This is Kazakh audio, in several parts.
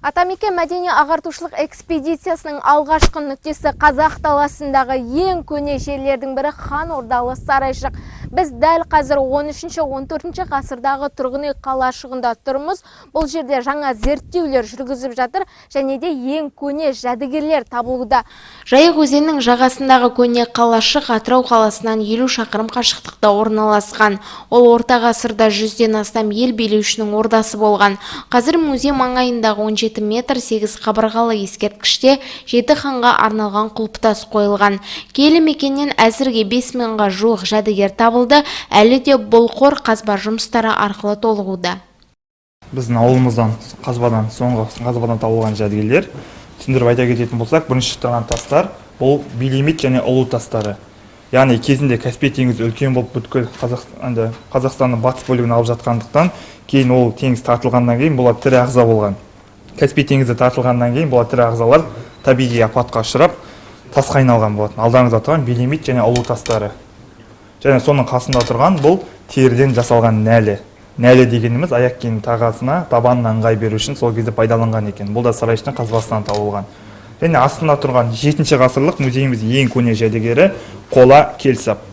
Атамекен мәдени ағартушылық экспедициясының алғашқы нүктесі қазақ даласындағы ең көне жерлердің бірі хан ордалы сарайшық. Біз дәл қазір 13-14 ғасырдағы тұрғын үй қалашығында тұрмыз. Бұл жерде жаңа зерттеулер жүргізіп жатыр және де ең көне жәдігерлер табылуда. Жайық өзенінің жағасындағы көне қалашық Атырау қаласынан 50 шақырым қашықтықта орналасқан. Ол орта ғасырда жүзден астам ел билеушінің ордасы болған. Қазір музей маңайындағы 17 метр 8 қабырғалы ескерткіште жеті ханға арналған құлпытас қойылған. Киелі мекеннен әзірге 5 мыңға жуық жәдігер табылды табылды әлі де бұл қор қазба жұмыстары арқылы толығуда. Біздің ауылымыздан қазбадан соңғы қазбадан табылған жәдігерлер түсіндіріп айта кететін болсақ бірінші тұрған тастар бұл билемит және ұлу тастары. Яғни кезінде каспий теңізі үлкен болып бүткіл қазақстанды қазақстанның батыс бөлігін алып жатқандықтан кейін ол теңіз тартылғаннан кейін бұлар тірі ағза болған. Каспий теңізі тартылғаннан кейін бұлар тірі ағзалар табиғи апатқа ұшырап тасқа айналған болатын. Алдарыңызда тұрған билемит және ұлу тастары. Және соның қасында тұрған бұл теріден жасалған нәлі. Нәлі дегеніміз аяқ киім тағасына табанына ыңғай беру үшін сол кезде пайдаланған екен. Бұл да сарайшықтың қазбасынан табылған. Және астында тұрған жетінші ғасырлық музейіміздің ең көне жәдігері қола келсап.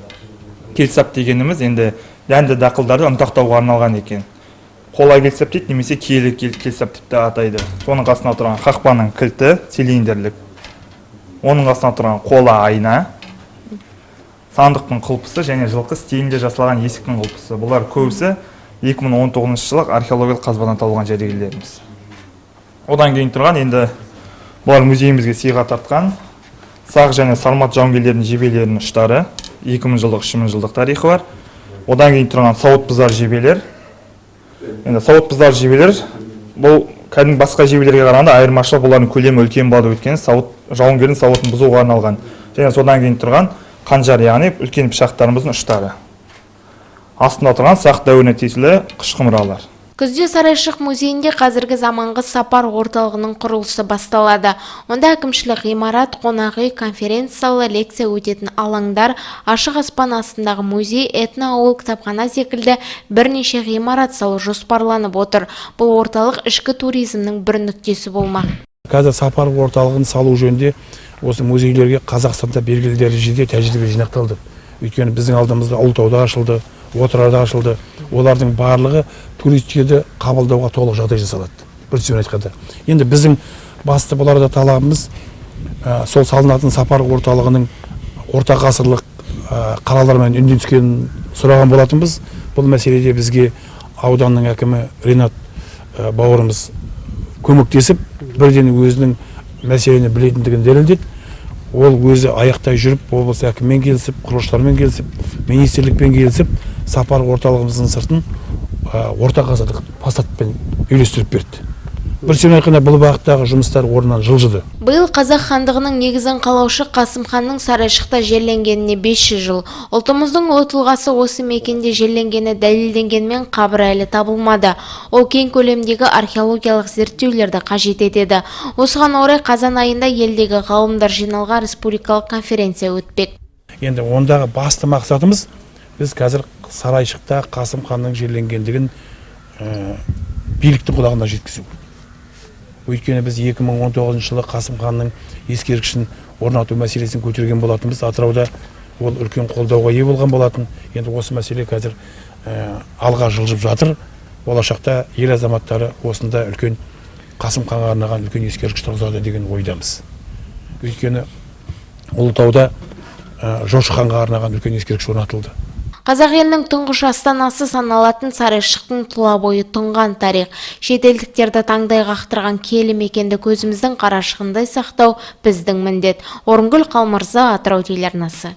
Келсап дегеніміз енді дәнді дақылдарды ұнтақтауға арналған екен. Қола келсап дейді немесе киелі келсап деп те атайды. Соның қасында тұрған қақпаның кілті цилиндрлік. Оның қасында тұрған қола айна. Сандықтың құлпысы және жылқы стилінде жасалған есіктің құлпысы. Бұлар көбісі 2019 жылы археологиялық қазбадан табылған жәдігерлеріміз. Одан кейін тұрған енді бұлар музейімізге сыйға тартқан сақ және сармат жауынгерлерінің жебелерінің ұштары 2000 жылдық 3000 жылдық тарихы бар. Одан кейін тұрған сауыт бұзар жебелер. Енді сауыт бұзар жебелер бұл кәдімгі басқа жебелерге қарағанда айырмашылық бұлардың көлемі үлкен болады өйткені сауыт жауынгердің сауытын бұзуға арналған. Және содан кейін тұрған қанжар яғни үлкен пышақтарымыздың ұштары. Астында тұрған сақ дәуіріне тиесілі қыш құмыралар күзде сарайшық музейінде қазіргі заманғы сапар орталығының құрылысы басталады. Онда әкімшілік ғимарат қонақ үй конференция залы лекция өтетін алаңдар ашық аспан астындағы музей этноауыл кітапхана секілді бірнеше ғимарат салу жоспарланып отыр. Бұл орталық ішкі туризмнің бір нүктесі болмақ. Қазір сапар орталығын салу жөнінде осы музейлерге қазақстанда белгілі дәрежеде тәжірибе жинақталды. Өйткені біздің алдымызда ұлытауда ашылды отырарда ашылды. Олардың барлығы туристерді қабылдауға толық жағдай жасалады. Бір сөзбен айтқанда. Енді біздің басты бұларда талабымыз ә, сол салынатын сапар орталығының орта ғасырлық қалалармен үндескенін сұраған болатынбыз. Бұл мәселеде бізге ауданның әкімі ринат бауырымыз көмектесіп бірден өзінің мәселені білетіндігін дәлелдеді. Ол өзі аяқтай жүріп облыс әкімімен келісіп құрылысшылармен келісіп министрлікпен келісіп сапар орталығымыздың сыртын орта ғасырлық фасадпен үйлестіріп берді. Бір сөзбен айтқанда бұл бағыттағы жұмыстар орнынан жылжыды. Биыл қазақ хандығының негізін қалаушы қасым ханның сарайшықта жерленгеніне 500 жыл. Ұлтымыздың ұлы тұлғасы осы мекенде жерленгені дәлелденгенмен қабірі әлі табылмады. Ол кең көлемдегі археологиялық зерттеулерді қажет етеді. Осыған орай қазан айында елдегі ғалымдар жиналған республикалық конференция өтпек. Енді ондағы басты мақсатымыз біз қазір сарайшықта қасым ханның жерленгендігін ә, биліктің құлағына жеткізу. Өйткені біз 2019 жылы қасым ханның ескерткішін орнату мәселесін көтерген болатынбыз атырауда ол үлкен қолдауға ие болған болатын. Енді осы мәселе қазір ә, алға жылжып жатыр. Болашақта ел азаматтары осында үлкен қасым ханға арнаған үлкен ескерткіш тұрғызады деген ойдамыз. Өйткені ұлытауда ә, жошы ханға арнаған үлкен ескерткіш орнатылды. Қазақ елінің тұңғыш астанасы саналатын сарайшықтың тұла бойы тұнған тарих. Шетелдіктерді таңдай қақтырған киелі мекенді көзіміздің қарашығындай сақтау біздің міндет. Орынгүл қалмырза атырау телеарнасы.